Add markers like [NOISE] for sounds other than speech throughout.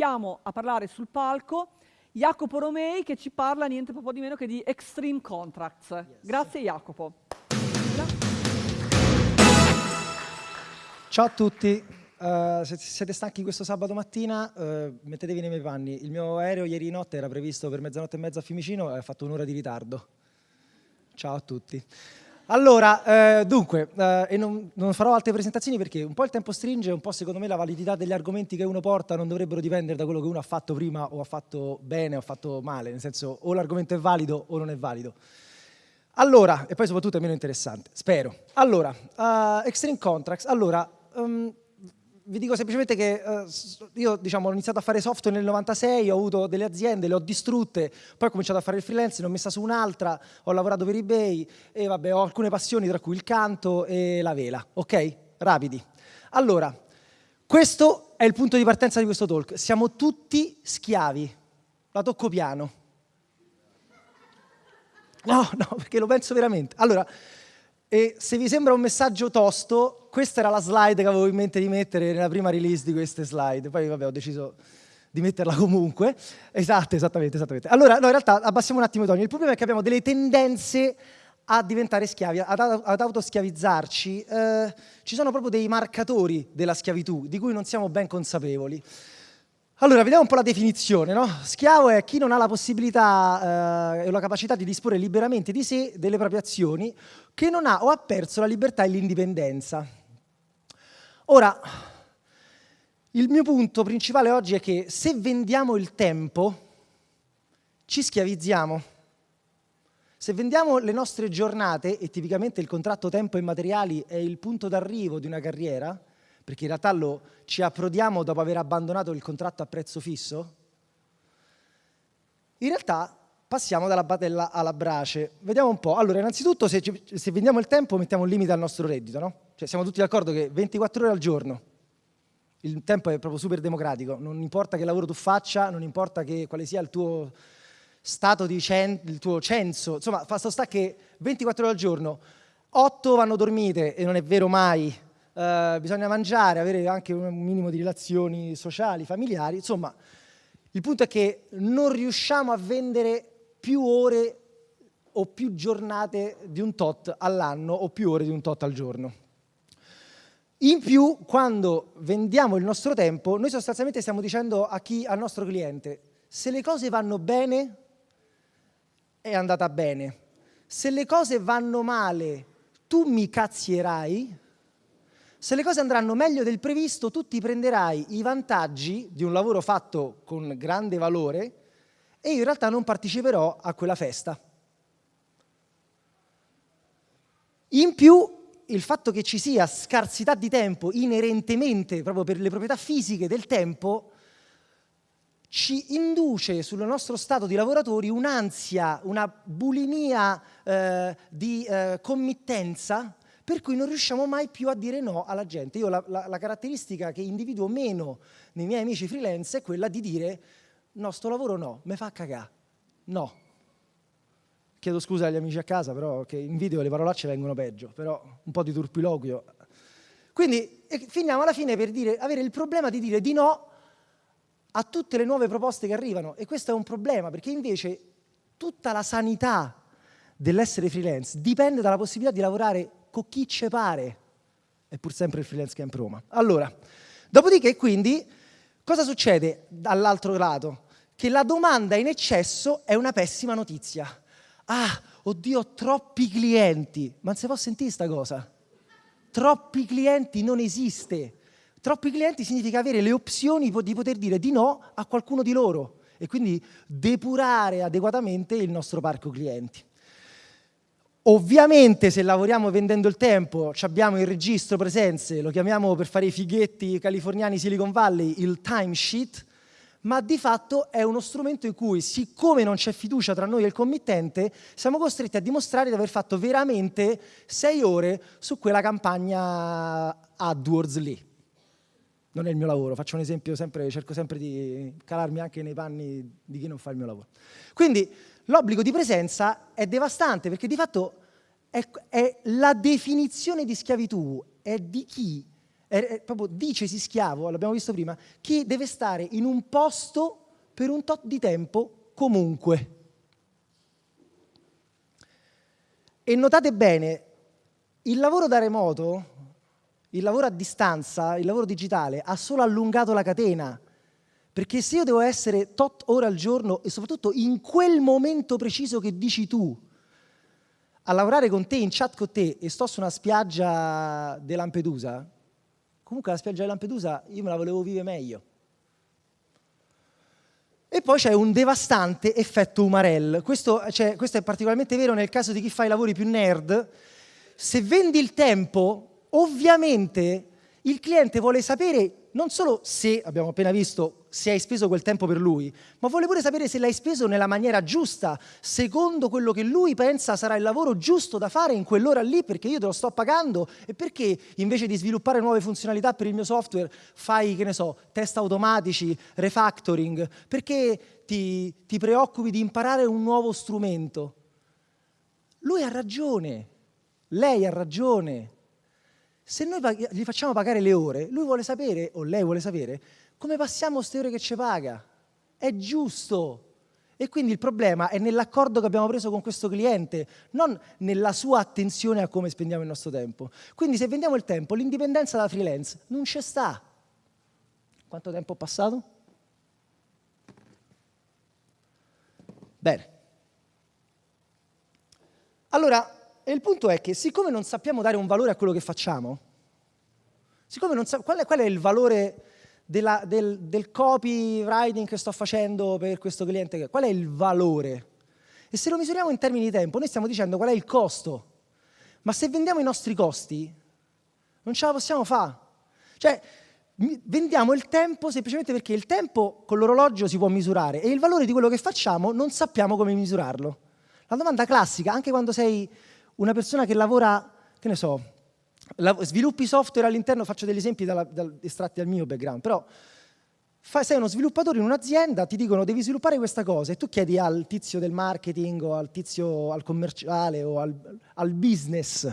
chiamo a parlare sul palco Jacopo Romei che ci parla niente po' di meno che di Extreme Contracts. Yes. Grazie Jacopo. Ciao a tutti, uh, se siete stanchi questo sabato mattina uh, mettetevi nei miei panni. Il mio aereo ieri notte era previsto per mezzanotte e mezza a Fiumicino e ha fatto un'ora di ritardo. Ciao a tutti. Allora, eh, dunque, eh, e non, non, farò altre presentazioni perché un po' il tempo stringe, un po' secondo me la validità degli argomenti che uno porta non dovrebbero dipendere da quello che uno ha fatto prima o ha fatto bene o ha fatto male, nel senso o l'argomento è valido o non è valido. Allora, e poi soprattutto è meno interessante, spero. Allora, uh, Extreme Contracts, allora, um, vi dico semplicemente che uh, io diciamo, ho iniziato a fare software nel 96, ho avuto delle aziende, le ho distrutte, poi ho cominciato a fare il freelance, ne ho messa su un'altra, ho lavorato per eBay e vabbè, ho alcune passioni tra cui il canto e la vela, ok? Rapidi. Allora, questo è il punto di partenza di questo talk. Siamo tutti schiavi. La tocco piano. No, no, perché lo penso veramente. Allora, e se vi sembra un messaggio tosto, questa era la slide che avevo in mente di mettere nella prima release di queste slide. Poi vabbè, ho deciso di metterla comunque. Esatto, esattamente, esattamente. Allora, no, in realtà abbassiamo un attimo i toni. Il problema è che abbiamo delle tendenze a diventare schiavi, ad, ad autoschiavizzarci. Eh, ci sono proprio dei marcatori della schiavitù di cui non siamo ben consapevoli. Allora, vediamo un po' la definizione. No? Schiavo è chi non ha la possibilità eh, e la capacità di disporre liberamente di sé, delle proprie azioni, che non ha o ha perso la libertà e l'indipendenza. Ora, il mio punto principale oggi è che se vendiamo il tempo, ci schiavizziamo. Se vendiamo le nostre giornate, e tipicamente il contratto tempo e materiali è il punto d'arrivo di una carriera, perché in realtà lo, ci approdiamo dopo aver abbandonato il contratto a prezzo fisso? In realtà passiamo dalla batella alla brace. Vediamo un po'. Allora, innanzitutto, se, se vendiamo il tempo, mettiamo un limite al nostro reddito, no? Cioè, siamo tutti d'accordo che 24 ore al giorno, il tempo è proprio super democratico, non importa che lavoro tu faccia, non importa che, quale sia il tuo stato di cen il tuo censo, insomma, fa sta che 24 ore al giorno, 8 vanno dormite, e non è vero mai, eh, bisogna mangiare, avere anche un minimo di relazioni sociali, familiari, insomma, il punto è che non riusciamo a vendere più ore o più giornate di un tot all'anno o più ore di un tot al giorno. In più, quando vendiamo il nostro tempo, noi sostanzialmente stiamo dicendo a chi, al nostro cliente, se le cose vanno bene, è andata bene. Se le cose vanno male, tu mi cazzierai, se le cose andranno meglio del previsto, tu ti prenderai i vantaggi di un lavoro fatto con grande valore e io in realtà non parteciperò a quella festa. In più, il fatto che ci sia scarsità di tempo inerentemente, proprio per le proprietà fisiche del tempo, ci induce sul nostro stato di lavoratori un'ansia, una bulimia eh, di eh, committenza per cui non riusciamo mai più a dire no alla gente. Io la, la, la caratteristica che individuo meno nei miei amici freelance è quella di dire no, sto lavoro no, mi fa cagare, no. Chiedo scusa agli amici a casa, però che in video le parolacce vengono peggio, però un po' di turpiloquio. Quindi finiamo alla fine per dire, avere il problema di dire di no a tutte le nuove proposte che arrivano e questo è un problema perché invece tutta la sanità dell'essere freelance dipende dalla possibilità di lavorare con chi ce pare. È pur sempre il freelance camp Roma. Allora, dopodiché quindi cosa succede dall'altro lato? Che la domanda in eccesso è una pessima notizia. Ah, oddio, ho troppi clienti. Ma non si può sentire questa cosa? Troppi clienti non esiste. Troppi clienti significa avere le opzioni di poter dire di no a qualcuno di loro e quindi depurare adeguatamente il nostro parco clienti. Ovviamente se lavoriamo vendendo il tempo abbiamo il registro presenze, lo chiamiamo per fare i fighetti californiani Silicon Valley il timesheet, ma di fatto è uno strumento in cui, siccome non c'è fiducia tra noi e il committente, siamo costretti a dimostrare di aver fatto veramente sei ore su quella campagna AdWords lì. Non è il mio lavoro, faccio un esempio, sempre, cerco sempre di calarmi anche nei panni di chi non fa il mio lavoro. Quindi l'obbligo di presenza è devastante perché di fatto è, è la definizione di schiavitù è di chi è, è proprio dicesi schiavo, l'abbiamo visto prima, chi deve stare in un posto per un tot di tempo comunque. E notate bene, il lavoro da remoto, il lavoro a distanza, il lavoro digitale ha solo allungato la catena. Perché se io devo essere tot ore al giorno e soprattutto in quel momento preciso che dici tu, a lavorare con te, in chat con te e sto su una spiaggia di Lampedusa, comunque la spiaggia di Lampedusa io me la volevo vivere meglio. E poi c'è un devastante effetto Umarell. Questo, cioè, questo, è particolarmente vero nel caso di chi fa i lavori più nerd. Se vendi il tempo, ovviamente il cliente vuole sapere non solo se, abbiamo appena visto, se hai speso quel tempo per lui, ma vuole pure sapere se l'hai speso nella maniera giusta, secondo quello che lui pensa sarà il lavoro giusto da fare in quell'ora lì, perché io te lo sto pagando e perché invece di sviluppare nuove funzionalità per il mio software fai, che ne so, test automatici, refactoring, perché ti, ti preoccupi di imparare un nuovo strumento. Lui ha ragione, lei ha ragione, se noi gli facciamo pagare le ore, lui vuole sapere, o lei vuole sapere, come passiamo queste ore che ci paga. È giusto. E quindi il problema è nell'accordo che abbiamo preso con questo cliente, non nella sua attenzione a come spendiamo il nostro tempo. Quindi se vendiamo il tempo, l'indipendenza da freelance non c'è sta. Quanto tempo è passato? Bene. Allora, e il punto è che siccome non sappiamo dare un valore a quello che facciamo, siccome non sappiamo qual, qual, è il valore della, del, del copywriting che sto facendo per questo cliente, qual è il valore? E se lo misuriamo in termini di tempo, noi stiamo dicendo qual è il costo. Ma se vendiamo i nostri costi, non ce la possiamo fare. Cioè, vendiamo il tempo semplicemente perché il tempo con l'orologio si può misurare e il valore di quello che facciamo non sappiamo come misurarlo. La domanda classica, anche quando sei una persona che lavora, che ne so, sviluppi software all'interno, faccio degli esempi dalla, dal, estratti dal mio background, però sei uno sviluppatore in un'azienda, ti dicono devi sviluppare questa cosa e tu chiedi al tizio del marketing o al tizio al commerciale o al, al business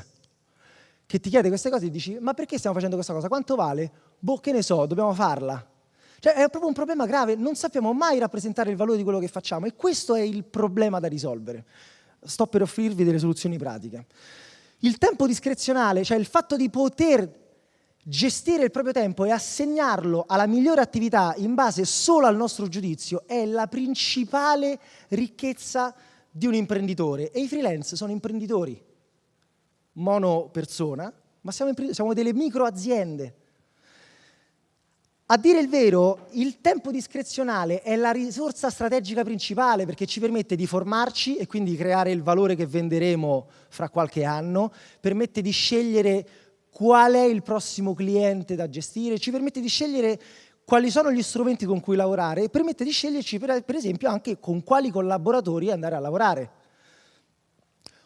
che ti chiede queste cose e dici ma perché stiamo facendo questa cosa? Quanto vale? Boh, che ne so, dobbiamo farla. Cioè è proprio un problema grave, non sappiamo mai rappresentare il valore di quello che facciamo e questo è il problema da risolvere sto per offrirvi delle soluzioni pratiche. Il tempo discrezionale, cioè il fatto di poter gestire il proprio tempo e assegnarlo alla migliore attività in base solo al nostro giudizio, è la principale ricchezza di un imprenditore. E i freelance sono imprenditori, mono persona, ma siamo, siamo delle micro aziende a dire il vero, il tempo discrezionale è la risorsa strategica principale perché ci permette di formarci e quindi creare il valore che venderemo fra qualche anno, permette di scegliere qual è il prossimo cliente da gestire, ci permette di scegliere quali sono gli strumenti con cui lavorare e permette di sceglierci per, per esempio anche con quali collaboratori andare a lavorare.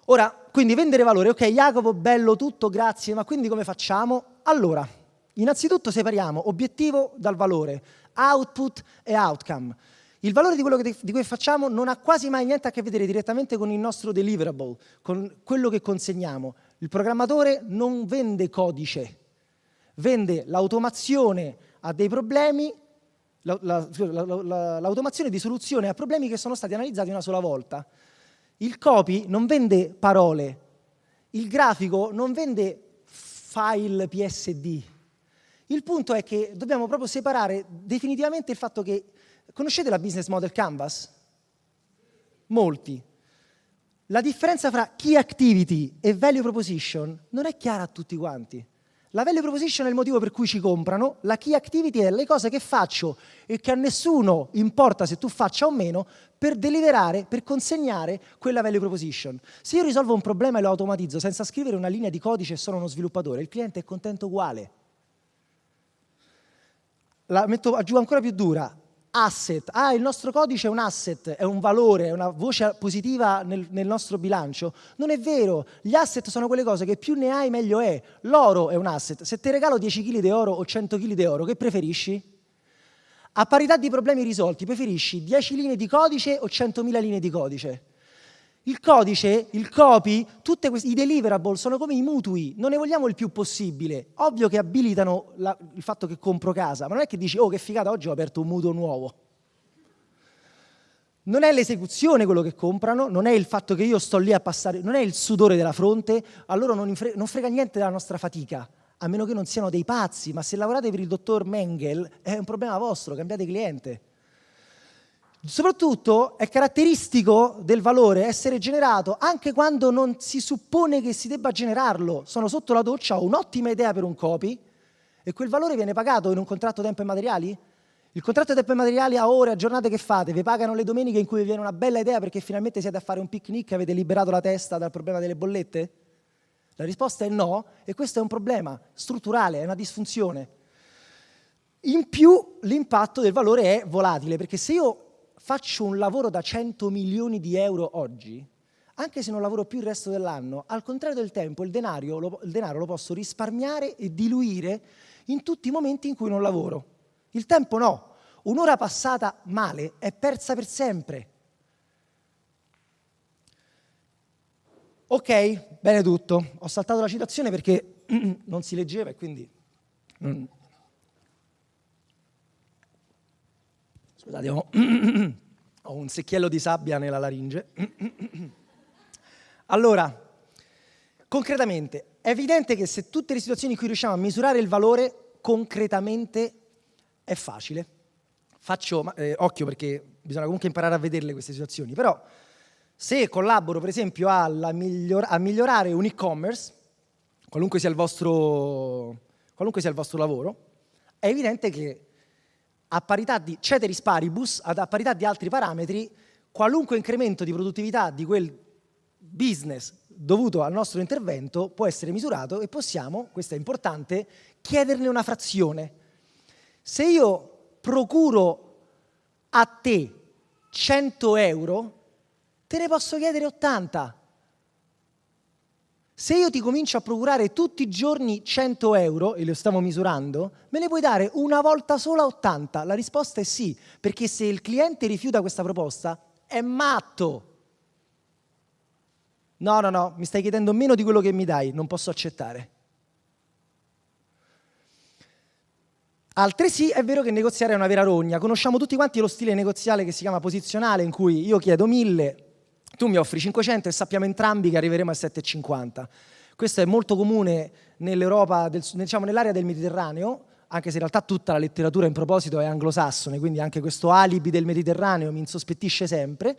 Ora, quindi vendere valore, ok Jacopo, bello tutto, grazie, ma quindi come facciamo? Allora, Innanzitutto separiamo obiettivo dal valore, output e outcome. Il valore di quello che, di cui facciamo non ha quasi mai niente a che vedere direttamente con il nostro deliverable, con quello che consegniamo. Il programmatore non vende codice, vende l'automazione a dei problemi, l'automazione di soluzione a problemi che sono stati analizzati una sola volta. Il copy non vende parole, il grafico non vende file PSD, il punto è che dobbiamo proprio separare definitivamente il fatto che... Conoscete la business model canvas? Molti. La differenza fra key activity e value proposition non è chiara a tutti quanti. La value proposition è il motivo per cui ci comprano, la key activity è le cose che faccio e che a nessuno importa se tu faccia o meno per deliberare, per consegnare quella value proposition. Se io risolvo un problema e lo automatizzo senza scrivere una linea di codice e sono uno sviluppatore, il cliente è contento uguale la metto giù ancora più dura, asset. Ah, il nostro codice è un asset, è un valore, è una voce positiva nel, nel, nostro bilancio. Non è vero, gli asset sono quelle cose che più ne hai meglio è. L'oro è un asset. Se ti regalo 10 kg di oro o 100 kg di oro, che preferisci? A parità di problemi risolti, preferisci 10 linee di codice o 100.000 linee di codice? Il codice, il copy, tutti i deliverable sono come i mutui, non ne vogliamo il più possibile. Ovvio che abilitano la, il fatto che compro casa, ma non è che dici, oh che figata, oggi ho aperto un mutuo nuovo. Non è l'esecuzione quello che comprano, non è il fatto che io sto lì a passare, non è il sudore della fronte, a loro non, frega, non frega niente della nostra fatica, a meno che non siano dei pazzi, ma se lavorate per il dottor Mengel è un problema vostro, cambiate cliente. Soprattutto è caratteristico del valore essere generato anche quando non si suppone che si debba generarlo. Sono sotto la doccia, ho un'ottima idea per un copy e quel valore viene pagato in un contratto tempo e materiali? Il contratto tempo e materiali a ore, a giornate che fate, vi pagano le domeniche in cui vi viene una bella idea perché finalmente siete a fare un picnic e avete liberato la testa dal problema delle bollette? La risposta è no e questo è un problema strutturale, è una disfunzione. In più l'impatto del valore è volatile perché se io faccio un lavoro da 100 milioni di euro oggi, anche se non lavoro più il resto dell'anno, al contrario del tempo il denaro, lo, il denaro lo posso risparmiare e diluire in tutti i momenti in cui non lavoro. Il tempo no. Un'ora passata male è persa per sempre. Ok, bene tutto. Ho saltato la citazione perché [CLEARS THROAT] non si leggeva e quindi... Scusate, ho, [CLEARS THROAT] ho un secchiello di sabbia nella laringe. [CLEARS THROAT] allora, concretamente, è evidente che se tutte le situazioni in cui riusciamo a misurare il valore, concretamente è facile. Faccio, eh, occhio perché bisogna comunque imparare a vederle queste situazioni, però se collaboro per esempio miglior a migliorare un e-commerce, qualunque, qualunque sia il vostro lavoro, è evidente che a parità di ceteris paribus, a parità di altri parametri, qualunque incremento di produttività di quel business dovuto al nostro intervento può essere misurato e possiamo, questo è importante, chiederne una frazione. Se io procuro a te 100 euro, te ne posso chiedere 80. Se io ti comincio a procurare tutti i giorni 100 euro, e lo stiamo misurando, me ne puoi dare una volta sola 80? La risposta è sì, perché se il cliente rifiuta questa proposta, è matto. No, no, no, mi stai chiedendo meno di quello che mi dai, non posso accettare. Altresì è vero che negoziare è una vera rogna. Conosciamo tutti quanti lo stile negoziale che si chiama posizionale, in cui io chiedo 1000, tu mi offri 500 e sappiamo entrambi che arriveremo a 7,50. Questo è molto comune nell'Europa, del, diciamo nell'area del Mediterraneo, anche se in realtà tutta la letteratura in proposito è anglosassone, quindi anche questo alibi del Mediterraneo mi insospettisce sempre.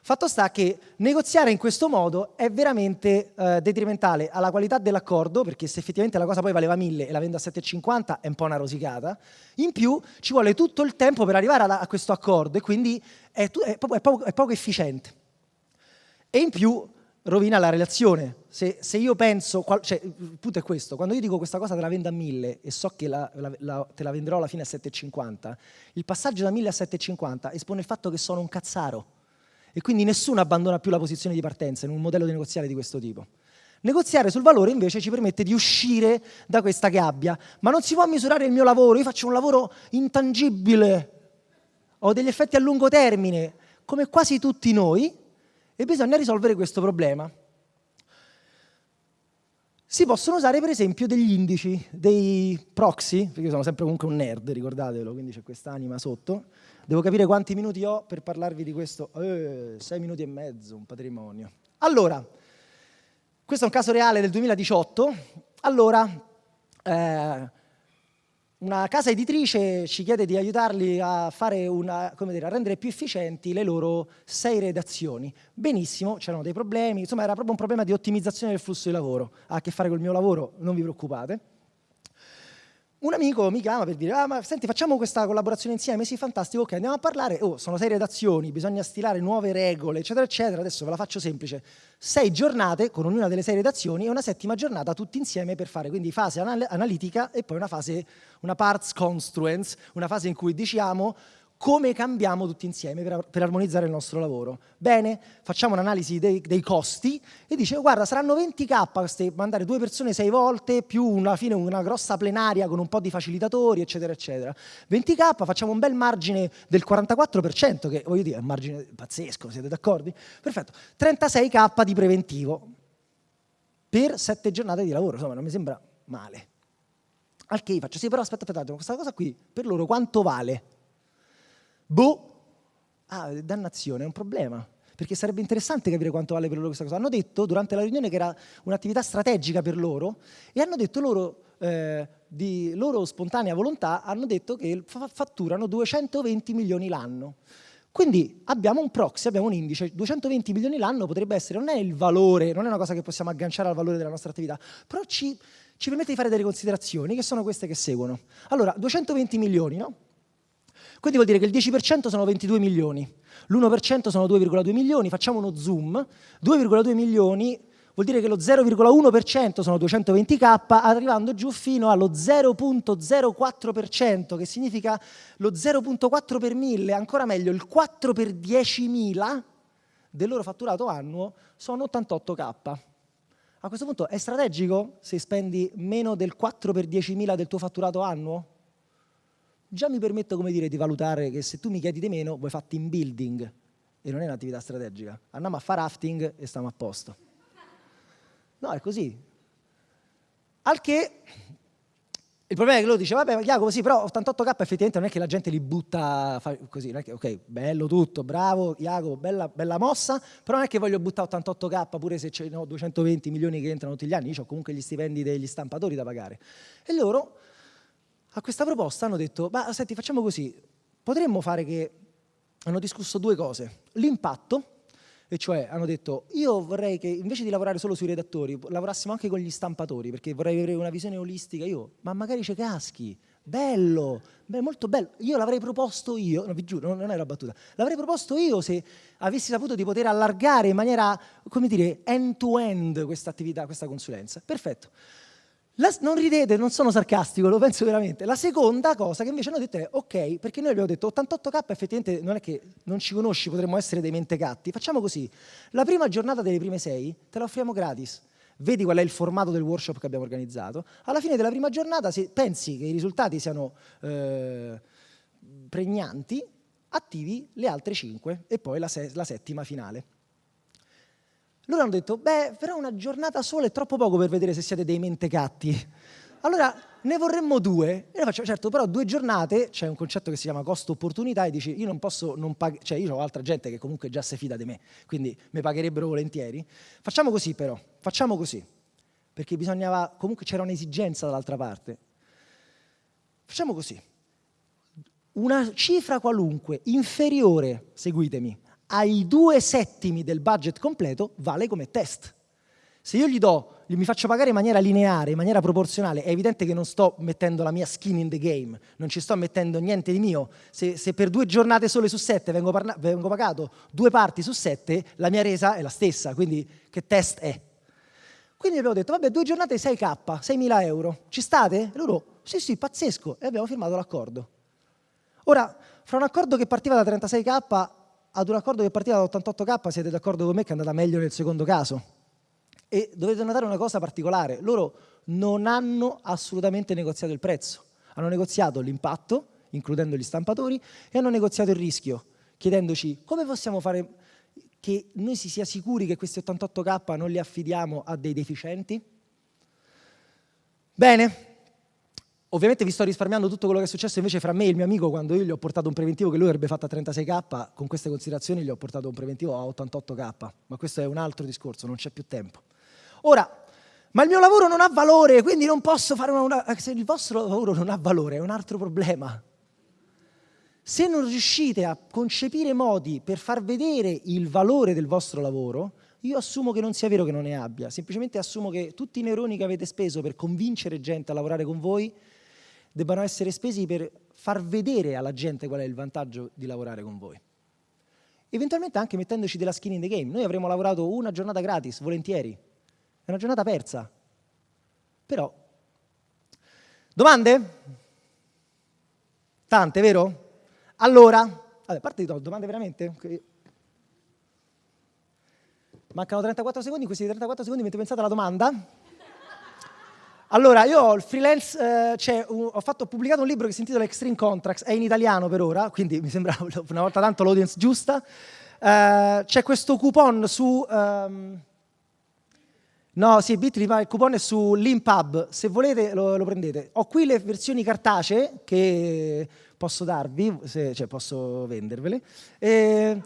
Fatto sta che negoziare in questo modo è veramente eh, detrimentale alla qualità dell'accordo, perché se effettivamente la cosa poi valeva 1000 e la vendo a 7,50 è un po' una rosicata, in più ci vuole tutto il tempo per arrivare a, a questo accordo e quindi è, è, è, poco, è poco efficiente. E in più rovina la relazione. Se, se, io penso, cioè, il punto è questo, quando io dico questa cosa te la vendo a 1000 e so che la, la, la, te la venderò alla fine a 7,50, il passaggio da 1000 a 7,50 espone il fatto che sono un cazzaro. E quindi nessuno abbandona più la posizione di partenza in un modello di negoziale di questo tipo. Negoziare sul valore invece ci permette di uscire da questa gabbia, ma non si può misurare il mio lavoro, io faccio un lavoro intangibile, ho degli effetti a lungo termine, come quasi tutti noi, e bisogna risolvere questo problema. Si possono usare per esempio degli indici, dei proxy, perché io sono sempre comunque un nerd, ricordatelo, quindi c'è quest'anima sotto. Devo capire quanti minuti ho per parlarvi di questo. Eh, sei minuti e mezzo, un patrimonio. Allora, questo è un caso reale del 2018. Allora, eh, una casa editrice ci chiede di aiutarli a, una, dire, a, rendere più efficienti le loro sei redazioni. Benissimo, c'erano dei problemi, insomma era proprio un problema di ottimizzazione del flusso di lavoro. Ha a che fare col mio lavoro, non vi preoccupate un amico mi chiama per dire, ah, ma senti, facciamo questa collaborazione insieme? Sì, fantastico, ok, andiamo a parlare. Oh, sono sei redazioni, bisogna stilare nuove regole, eccetera, eccetera. Adesso ve la faccio semplice. Sei giornate con ognuna delle sei redazioni e una settima giornata tutti insieme per fare quindi fase anal analitica e poi una fase, una parts construence, una fase in cui diciamo come cambiamo tutti insieme per, per armonizzare il nostro lavoro. Bene, facciamo un'analisi dei, dei, costi e dice guarda saranno 20k mandare due persone sei volte più alla fine una grossa plenaria con un po' di facilitatori eccetera eccetera. 20k facciamo un bel margine del 44% che voglio dire è un margine pazzesco, siete d'accordo? Perfetto, 36k di preventivo per sette giornate di lavoro, insomma non mi sembra male. Al che faccio, sì però aspetta, aspetta, questa cosa qui per loro quanto vale? Boh, ah, dannazione, è un problema. Perché sarebbe interessante capire quanto vale per loro questa cosa. Hanno detto durante la riunione che era un'attività strategica per loro e hanno detto loro, eh, di loro spontanea volontà, hanno detto che fatturano 220 milioni l'anno. Quindi abbiamo un proxy, abbiamo un indice, 220 milioni l'anno potrebbe essere, non è il valore, non è una cosa che possiamo agganciare al valore della nostra attività, però ci, ci permette di fare delle considerazioni che sono queste che seguono. Allora, 220 milioni, no? Quindi vuol dire che il 10% sono 22 milioni, l'1% sono 2,2 milioni, facciamo uno zoom, 2,2 milioni vuol dire che lo 0,1% sono 220k, arrivando giù fino allo 0,04%, che significa lo 0,4 per 1000, ancora meglio il 4 per 10.000 del loro fatturato annuo sono 88k. A questo punto è strategico se spendi meno del 4 per 10.000 del tuo fatturato annuo? Già mi permetto come dire, di valutare che se tu mi chiedi di meno, vuoi fare team building e non è un'attività strategica. Andiamo a fare rafting e stiamo a posto. No, è così. Al che il problema è che loro dice, vabbè, Jacopo, sì, però 88k effettivamente non è che la gente li butta così, non è che, ok, bello tutto, bravo, Jacopo, bella, bella mossa, però non è che voglio buttare 88k pure se c'è no, 220 milioni che entrano tutti gli anni, io ho comunque gli stipendi degli stampatori da pagare. E loro a questa proposta hanno detto, ma senti facciamo così, potremmo fare che, hanno discusso due cose, l'impatto, e cioè hanno detto io vorrei che invece di lavorare solo sui redattori lavorassimo anche con gli stampatori perché vorrei avere una visione olistica. Io, ma magari c'è caschi, bello, beh, molto bello, io l'avrei proposto io, no, vi giuro, non è una battuta, l'avrei proposto io se avessi saputo di poter allargare in maniera, come dire, end-to-end questa attività, questa consulenza. Perfetto. La, non ridete, non sono sarcastico, lo penso veramente. La seconda cosa che invece hanno detto è ok, perché noi abbiamo detto 88k effettivamente non è che non ci conosci, potremmo essere dei mentecatti. Facciamo così, la prima giornata delle prime sei te la offriamo gratis. Vedi qual è il formato del workshop che abbiamo organizzato. Alla fine della prima giornata, se pensi che i risultati siano eh, pregnanti, attivi le altre cinque e poi la, la settima finale. Loro hanno detto, beh, però una giornata sola è troppo poco per vedere se siete dei mentecatti. Allora ne vorremmo due. E noi facciamo, certo, però due giornate, c'è un concetto che si chiama costo-opportunità e dici, io non posso non pagare, cioè io ho altra gente che comunque già si fida di me, quindi mi pagherebbero volentieri. Facciamo così però, facciamo così, perché bisognava, comunque c'era un'esigenza dall'altra parte. Facciamo così, una cifra qualunque inferiore, seguitemi, ai due settimi del budget completo vale come test. Se io gli do, mi faccio pagare in maniera lineare, in maniera proporzionale, è evidente che non sto mettendo la mia skin in the game, non ci sto mettendo niente di mio. Se, se per due giornate sole su sette vengo, vengo pagato due parti su sette, la mia resa è la stessa, quindi che test è? Quindi abbiamo detto, vabbè, due giornate 6K, 6.000 euro, ci state? E loro, sì, sì, pazzesco, e abbiamo firmato l'accordo. Ora, fra un accordo che partiva da 36K ad un accordo che partiva da 88k siete d'accordo con me che è andata meglio nel secondo caso. E dovete notare una cosa particolare, loro non hanno assolutamente negoziato il prezzo, hanno negoziato l'impatto, includendo gli stampatori, e hanno negoziato il rischio, chiedendoci come possiamo fare che noi si sia sicuri che questi 88k non li affidiamo a dei deficienti? Bene, Ovviamente vi sto risparmiando tutto quello che è successo invece fra me e il mio amico quando io gli ho portato un preventivo che lui avrebbe fatto a 36k, con queste considerazioni gli ho portato un preventivo a 88k, ma questo è un altro discorso, non c'è più tempo. Ora, ma il mio lavoro non ha valore, quindi non posso fare una, una... Se il vostro lavoro non ha valore è un altro problema. Se non riuscite a concepire modi per far vedere il valore del vostro lavoro, io assumo che non sia vero che non ne abbia, semplicemente assumo che tutti i neuroni che avete speso per convincere gente a lavorare con voi debbano essere spesi per far vedere alla gente qual è il vantaggio di lavorare con voi. Eventualmente anche mettendoci della skin in the game. Noi avremmo lavorato una giornata gratis, volentieri. È una giornata persa. Però, domande? Tante, vero? Allora, a parte di domande veramente? Mancano 34 secondi, in questi 34 secondi avete pensato alla domanda? Allora, io ho il freelance, eh, cioè, un, ho, fatto, ho, pubblicato un libro che si intitola Extreme Contracts, è in italiano per ora, quindi mi sembra [LAUGHS] una volta tanto l'audience giusta. Eh, c'è questo coupon su... Um, no, sì, Bitly, ma il coupon è su Limpub, se volete lo, lo, prendete. Ho qui le versioni cartacee che posso darvi, se, cioè posso vendervele. E,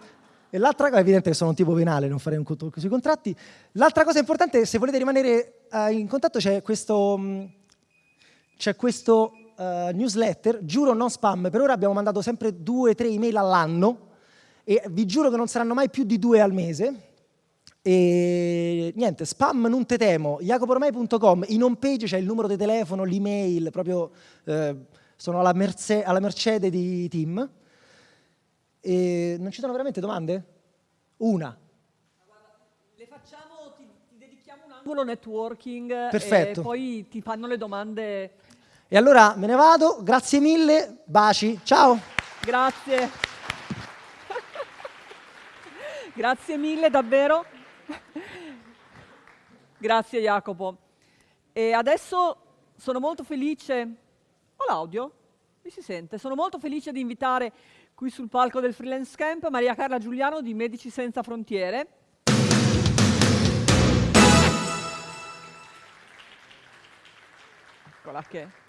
e l'altra cosa, è evidente che sono un tipo penale, non farei un conto sui contratti. L'altra cosa importante se volete rimanere uh, in contatto c'è questo, um, questo uh, newsletter, giuro non spam, per ora abbiamo mandato sempre due o tre email all'anno e vi giuro che non saranno mai più di due al mese. E niente, spam non te temo, jacoporomei.com, in home page c'è il numero di telefono, l'email, proprio eh, sono alla, merce, alla mercede di team. E non ci sono veramente domande? Una. Le facciamo, ti, ti dedichiamo un angolo networking Perfetto. e poi ti fanno le domande. E allora me ne vado, grazie mille, baci, ciao. Grazie. [LAUGHS] grazie mille davvero. [LAUGHS] grazie Jacopo. E adesso sono molto felice. Ho l'audio? Mi si sente? Sono molto felice di invitare qui sul palco del Freelance Camp Maria Carla Giuliano di Medici Senza Frontiere. Eccola che